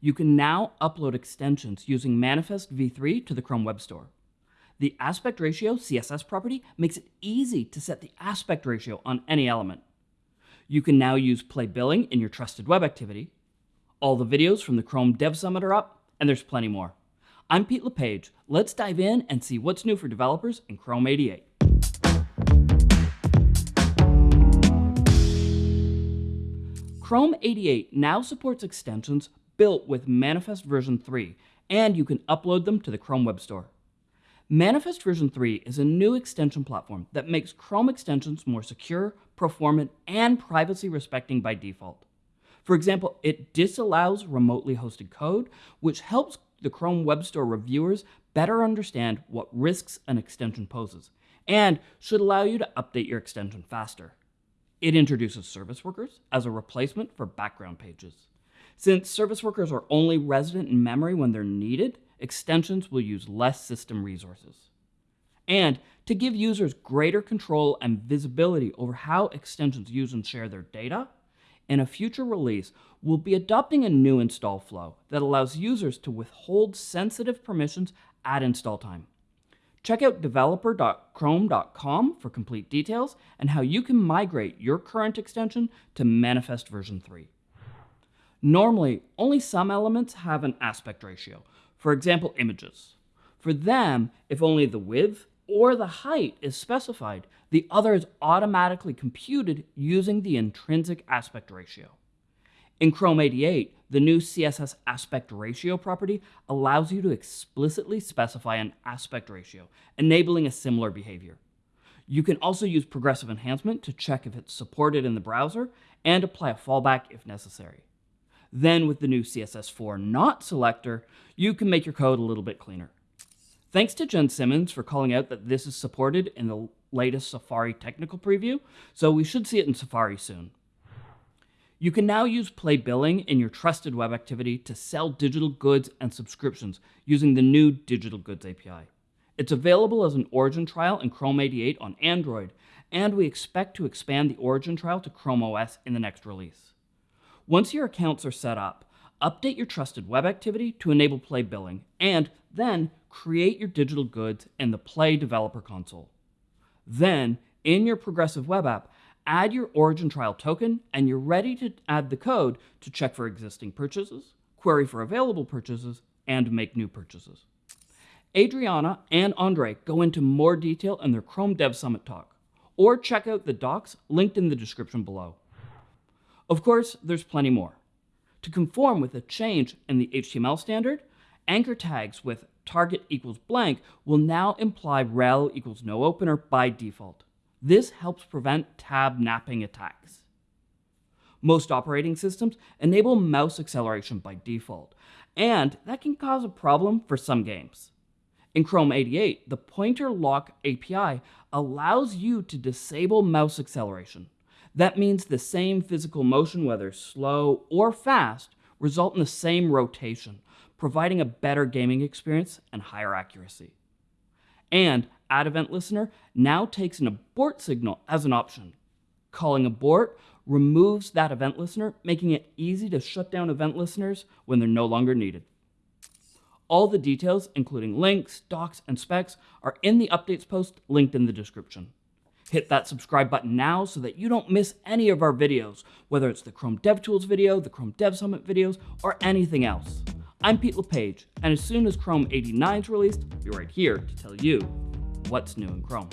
You can now upload extensions using Manifest v3 to the Chrome Web Store. The aspect ratio CSS property makes it easy to set the aspect ratio on any element. You can now use Play Billing in your trusted web activity. All the videos from the Chrome Dev Summit are up, and there's plenty more. I'm Pete LePage. Let's dive in and see what's new for developers in Chrome 88. Chrome 88 now supports extensions built with Manifest version 3, and you can upload them to the Chrome Web Store. Manifest version 3 is a new extension platform that makes Chrome extensions more secure, performant, and privacy respecting by default. For example, it disallows remotely hosted code, which helps the Chrome Web Store reviewers better understand what risks an extension poses, and should allow you to update your extension faster. It introduces service workers as a replacement for background pages. Since service workers are only resident in memory when they're needed, extensions will use less system resources. And to give users greater control and visibility over how extensions use and share their data, in a future release, we'll be adopting a new install flow that allows users to withhold sensitive permissions at install time. Check out developer.chrome.com for complete details and how you can migrate your current extension to Manifest version 3. Normally, only some elements have an aspect ratio, for example, images. For them, if only the width or the height is specified, the other is automatically computed using the intrinsic aspect ratio. In Chrome 88, the new CSS aspect ratio property allows you to explicitly specify an aspect ratio, enabling a similar behavior. You can also use progressive enhancement to check if it's supported in the browser and apply a fallback if necessary. Then with the new CSS4 not selector, you can make your code a little bit cleaner. Thanks to Jen Simmons for calling out that this is supported in the latest Safari technical preview, so we should see it in Safari soon. You can now use Play Billing in your trusted web activity to sell digital goods and subscriptions using the new Digital Goods API. It's available as an Origin trial in Chrome 88 on Android, and we expect to expand the Origin trial to Chrome OS in the next release. Once your accounts are set up, update your trusted web activity to enable Play Billing, and then create your digital goods in the Play Developer Console. Then, in your progressive web app, add your Origin trial token, and you're ready to add the code to check for existing purchases, query for available purchases, and make new purchases. Adriana and Andre go into more detail in their Chrome Dev Summit talk, or check out the docs linked in the description below. Of course, there's plenty more. To conform with a change in the HTML standard, anchor tags with target equals blank will now imply rel equals no opener by default. This helps prevent tabnabbing attacks. Most operating systems enable mouse acceleration by default, and that can cause a problem for some games. In Chrome 88, the Pointer Lock API allows you to disable mouse acceleration. That means the same physical motion, whether slow or fast, result in the same rotation, providing a better gaming experience and higher accuracy. And Add Event Listener now takes an abort signal as an option. Calling abort removes that event listener, making it easy to shut down event listeners when they're no longer needed. All the details, including links, docs, and specs, are in the updates post linked in the description. Hit that subscribe button now so that you don't miss any of our videos, whether it's the Chrome DevTools video, the Chrome Dev Summit videos, or anything else. I'm Pete LePage, and as soon as Chrome 89 is released, I'll be right here to tell you what's new in Chrome.